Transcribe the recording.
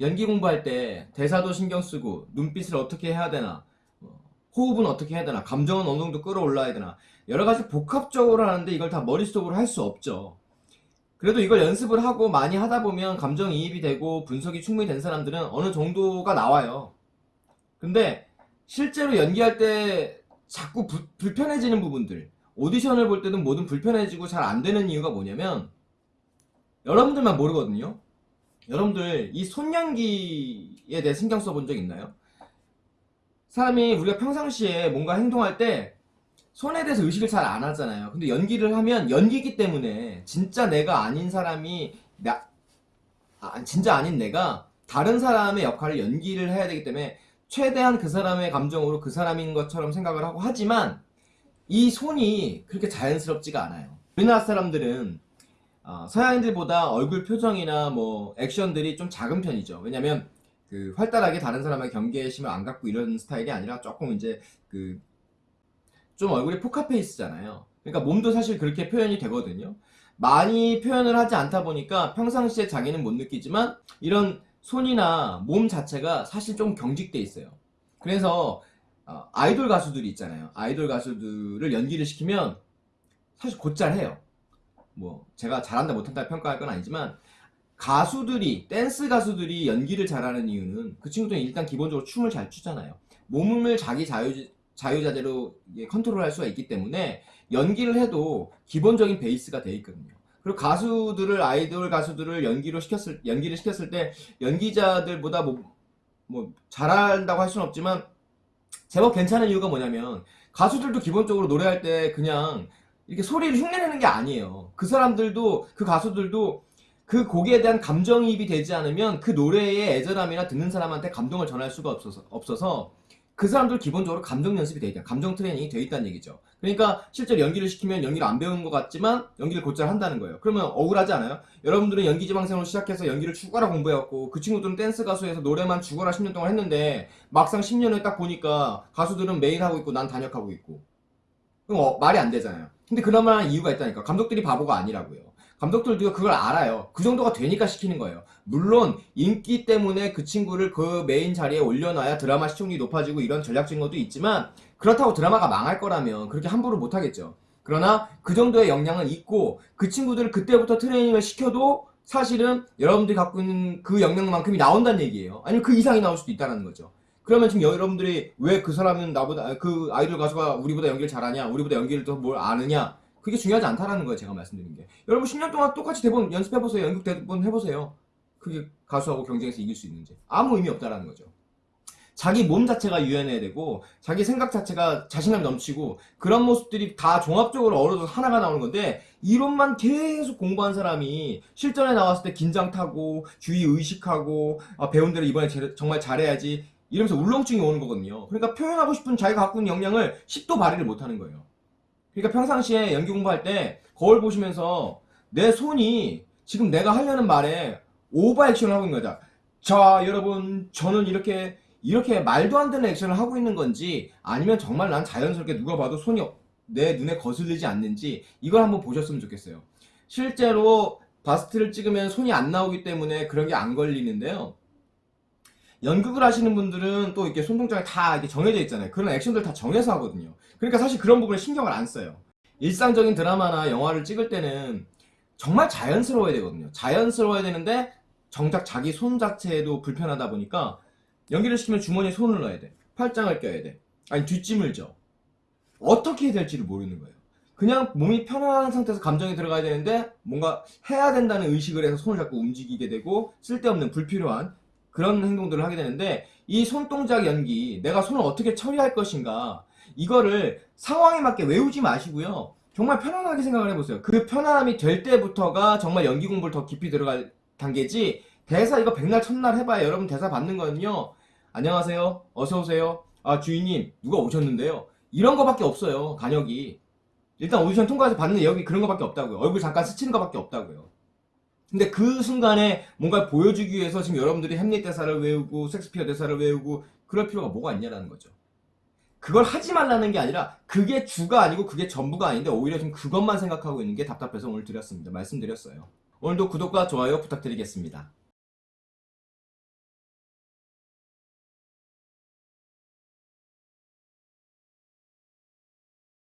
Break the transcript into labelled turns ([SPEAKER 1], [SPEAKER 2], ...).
[SPEAKER 1] 연기 공부할 때 대사도 신경 쓰고 눈빛을 어떻게 해야 되나 어, 호흡은 어떻게 해야 되나 감정은 어느 정도 끌어올라야 되나 여러 가지 복합적으로 하는데 이걸 다 머릿속으로 할 수 없죠. 그래도 이걸 연습을 하고 많이 하다 보면 감정이입이 되고 분석이 충분히 된 사람들은 어느 정도가 나와요. 근데 실제로 연기할 때 자꾸 부- 불편해지는 부분들 오디션을 볼 때는 뭐든 불편해지고 잘 안 되는 이유가 뭐냐면 여러분들만 모르거든요. 여러분들 이 손연기에 대해 신경 써본 적 있나요? 사람이 우리가 평상시에 뭔가 행동할 때 손에 대해서 의식을 잘 안 하잖아요. 근데 연기를 하면 연기기 때문에 진짜 내가 아닌 사람이 나 아, 진짜 아닌 내가 다른 사람의 역할을 연기를 해야 되기 때문에 최대한 그 사람의 감정으로 그 사람인 것처럼 생각을 하고 하지만 이 손이 그렇게 자연스럽지가 않아요. 우리나라 사람들은 어, 서양인들보다 얼굴 표정이나 뭐 액션들이 좀 작은 편이죠. 왜냐면 그 활달하게 다른 사람의 경계심을 안 갖고 이런 스타일이 아니라 조금 이제 그 좀 얼굴이 포카페이스잖아요. 그러니까 몸도 사실 그렇게 표현이 되거든요. 많이 표현을 하지 않다 보니까 평상시에 자기는 못 느끼지만 이런 손이나 몸 자체가 사실 좀 경직돼 있어요. 그래서 어, 아이돌 가수들이 있잖아요. 아이돌 가수들을 연기를 시키면 사실 곧잘 해요. 뭐 제가 잘한다 못한다 평가할 건 아니지만 가수들이 댄스 가수들이 연기를 잘하는 이유는 그 친구들은 일단 기본적으로 춤을 잘 추잖아요. 몸을 자기 자유 자유자재로 컨트롤할 수가 있기 때문에 연기를 해도 기본적인 베이스가 돼 있거든요. 그리고 가수들을 아이돌 가수들을 연기로 시켰을 연기를 시켰을 때 연기자들보다 뭐, 뭐 잘한다고 할 수는 없지만 제법 괜찮은 이유가 뭐냐면 가수들도 기본적으로 노래할 때 그냥 이렇게 소리를 흉내내는 게 아니에요. 그 사람들도 그 가수들도 그 곡에 대한 감정이입이 되지 않으면 그 노래의 애절함이나 듣는 사람한테 감동을 전할 수가 없어서 없어서 그 사람들 기본적으로 감정 연습이 돼 있다. 감정 트레이닝이 돼 있다는 얘기죠. 그러니까 실제로 연기를 시키면 연기를 안 배운 것 같지만 연기를 곧잘 한다는 거예요. 그러면 억울하지 않아요? 여러분들은 연기 지망생으로 시작해서 연기를 죽어라 공부해왔고 그 친구들은 댄스 가수에서 노래만 죽어라 10년 동안 했는데 막상 10년 후에 딱 보니까 가수들은 메인 하고 있고 난 단역하고 있고 그럼 어, 말이 안 되잖아요. 근데 그럴만한 이유가 있다니까. 감독들이 바보가 아니라고요. 감독들도 그걸 알아요. 그 정도가 되니까 시키는 거예요. 물론 인기 때문에 그 친구를 그 메인 자리에 올려놔야 드라마 시청률이 높아지고 이런 전략적인 것도 있지만 그렇다고 드라마가 망할 거라면 그렇게 함부로 못하겠죠. 그러나 그 정도의 역량은 있고 그 친구들을 그때부터 트레이닝을 시켜도 사실은 여러분들이 갖고 있는 그 역량만큼이 나온다는 얘기예요. 아니면 그 이상이 나올 수도 있다는 거죠. 그러면 지금 여러분들이 왜 그 사람은 나보다 그 아이돌 가수가 우리보다 연기를 잘하냐 우리보다 연기를 더 뭘 아느냐 그게 중요하지 않다라는 거예요 제가 말씀드린 게. 여러분 10년 동안 똑같이 대본 연습해보세요 연극 대본 해보세요. 그게 가수하고 경쟁해서 이길 수 있는지. 아무 의미 없다라는 거죠. 자기 몸 자체가 유연해야 되고 자기 생각 자체가 자신감이 넘치고 그런 모습들이 다 종합적으로 어우러져서 하나가 나오는 건데 이론만 계속 공부한 사람이 실전에 나왔을 때 긴장 타고 주의 의식하고 아, 배운 대로 이번에 제- 정말 잘해야지 이러면서 울렁증이 오는 거거든요. 그러니까 표현하고 싶은 자기가 갖고 있는 역량을 10도 발휘를 못하는 거예요. 그러니까 평상시에 연기 공부할 때 거울 보시면서 내 손이 지금 내가 하려는 말에 오버 액션을 하고 있는 거다. 자, 여러분, 저는 이렇게 이렇게 말도 안 되는 액션을 하고 있는 건지 아니면 정말 난 자연스럽게 누가 봐도 손이 내 눈에 거슬리지 않는지 이걸 한번 보셨으면 좋겠어요. 실제로 바스트를 찍으면 손이 안 나오기 때문에 그런 게 안 걸리는데요. 연극을 하시는 분들은 또 이렇게 손동작이 다 이렇게 정해져 있잖아요. 그런 액션들 다 정해서 하거든요. 그러니까 사실 그런 부분에 신경을 안 써요. 일상적인 드라마나 영화를 찍을 때는 정말 자연스러워야 되거든요. 자연스러워야 되는데 정작 자기 손 자체도 불편하다 보니까 연기를 시키면 주머니에 손을 넣어야 돼. 팔짱을 껴야 돼. 아니 뒷짐을 져. 어떻게 해야 될지를 모르는 거예요. 그냥 몸이 편안한 상태에서 감정이 들어가야 되는데 뭔가 해야 된다는 의식을 해서 손을 자꾸 움직이게 되고 쓸데없는 불필요한 그런 행동들을 하게 되는데 이 손동작 연기 내가 손을 어떻게 처리할 것인가 이거를 상황에 맞게 외우지 마시고요. 정말 편안하게 생각을 해보세요. 그 편안함이 될 때부터가 정말 연기 공부를 더 깊이 들어갈 단계지 대사 이거 백날 첫날 해봐야 여러분 대사 받는 거는요 안녕하세요. 어서오세요. 아 주인님 누가 오셨는데요? 이런 거밖에 없어요 단역이. 일단 오디션 통과해서 받는 내역이 그런 거밖에 없다고요. 얼굴 잠깐 스치는 거밖에 없다고요 근데 그 순간에 뭔가 보여주기 위해서 지금 여러분들이 햄릿 대사를 외우고 섹스피어 대사를 외우고 그럴 필요가 뭐가 있냐라는 거죠. 그걸 하지 말라는 게 아니라 그게 주가 아니고 그게 전부가 아닌데 오히려 지금 그것만 생각하고 있는 게 답답해서 오늘 드렸습니다. 말씀드렸어요. 오늘도 구독과 좋아요 부탁드리겠습니다.